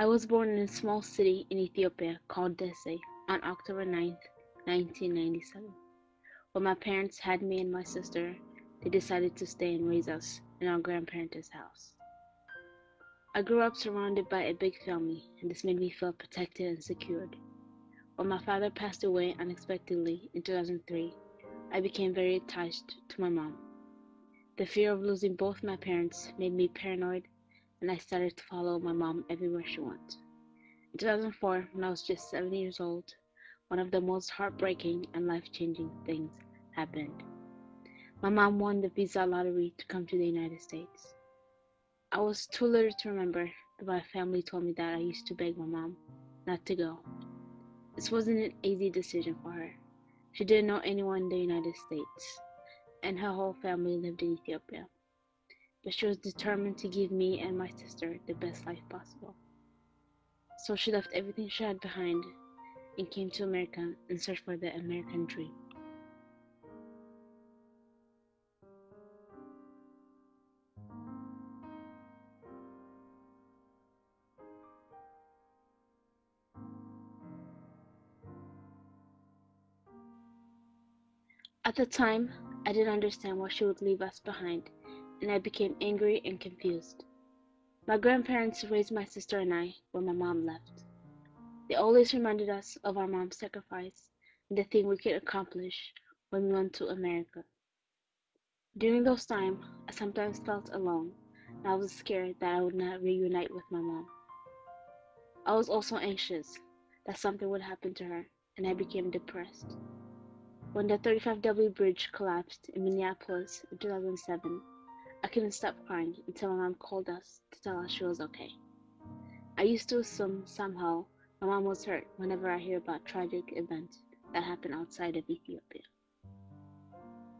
I was born in a small city in Ethiopia called Desse on October 9, 1997. When my parents had me and my sister, they decided to stay and raise us in our grandparents' house. I grew up surrounded by a big family, and this made me feel protected and secured. When my father passed away unexpectedly in 2003, I became very attached to my mom. The fear of losing both my parents made me paranoid, and I started to follow my mom everywhere she went. In 2004, when I was just seven years old, one of the most heartbreaking and life changing things happened. My mom won the visa lottery to come to the United States. I was too little to remember, but my family told me that I used to beg my mom not to go. This wasn't an easy decision for her. She didn't know anyone in the United States, and her whole family lived in Ethiopia. But she was determined to give me and my sister the best life possible. So she left everything she had behind and came to America in search for the American dream. At the time, I didn't understand why she would leave us behind, and I became angry and confused. My grandparents raised my sister and I when my mom left. They always reminded us of our mom's sacrifice and the thing we could accomplish when we went to America. During those times, I sometimes felt alone, and I was scared that I would not reunite with my mom. I was also anxious that something would happen to her, and I became depressed. When the 35W bridge collapsed in Minneapolis in 2007, I couldn't stop crying until my mom called us to tell us she was okay. I used to assume somehow my mom was hurt whenever I hear about tragic events that happen outside of Ethiopia.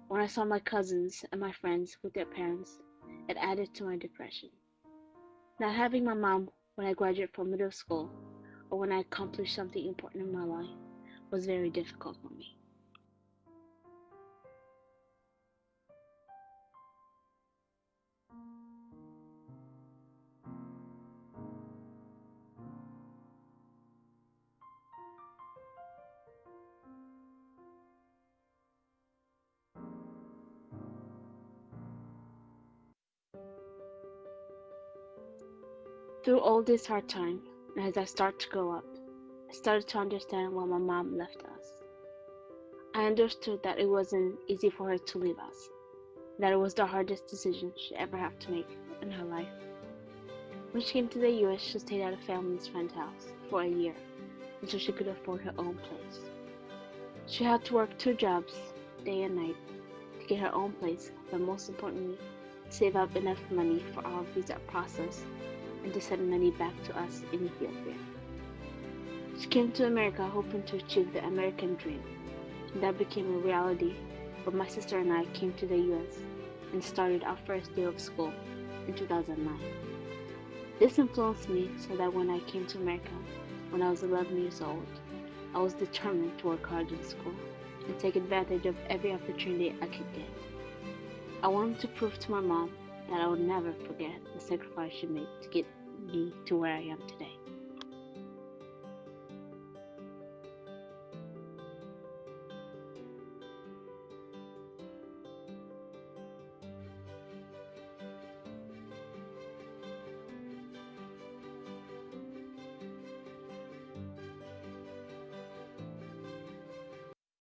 When I saw my cousins and my friends with their parents, it added to my depression. Not having my mom when I graduated from middle school or when I accomplished something important in my life was very difficult for me. Through all this hard time, as I started to grow up, I started to understand why my mom left us. I understood that it wasn't easy for her to leave us, that it was the hardest decision she ever had to make in her life. When she came to the US, she stayed at a family's friend's house for a year until she could afford her own place. She had to work two jobs, day and night, to get her own place, but most importantly, save up enough money for our visa process and to send money back to us in Ethiopia. She came to America hoping to achieve the American dream, and that became a reality when my sister and I came to the US and started our first day of school in 2009. This influenced me so that when I came to America when I was 11 years old, I was determined to work hard in school and take advantage of every opportunity I could get. I wanted to prove to my mom that I will never forget the sacrifice she made to get me to where I am today.